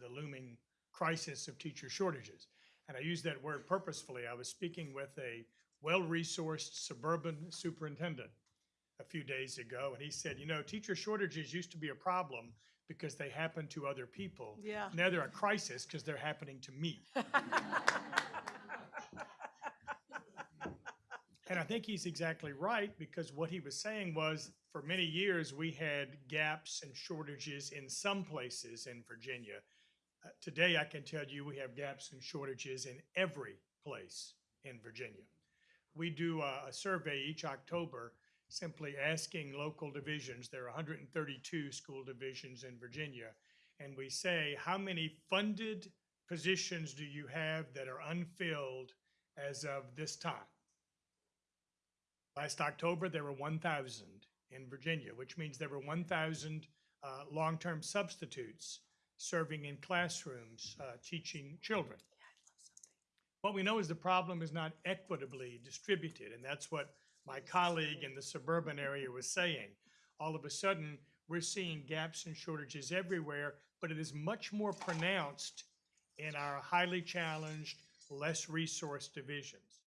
the looming crisis of teacher shortages. And I use that word purposefully. I was speaking with a well-resourced suburban superintendent a few days ago, and he said, you know, teacher shortages used to be a problem because they happened to other people. Yeah. Now they're a crisis because they're happening to me. And I think he's exactly right because what he was saying was for many years we had gaps and shortages in some places in Virginia. Uh, today, I can tell you we have gaps and shortages in every place in Virginia. We do a, a survey each October simply asking local divisions, there are 132 school divisions in Virginia, and we say, how many funded positions do you have that are unfilled as of this time? Last October, there were 1,000 in Virginia, which means there were 1,000 uh, long-term substitutes serving in classrooms, uh, teaching children. What we know is the problem is not equitably distributed, and that's what my colleague in the suburban area was saying. All of a sudden, we're seeing gaps and shortages everywhere, but it is much more pronounced in our highly challenged, less resourced divisions.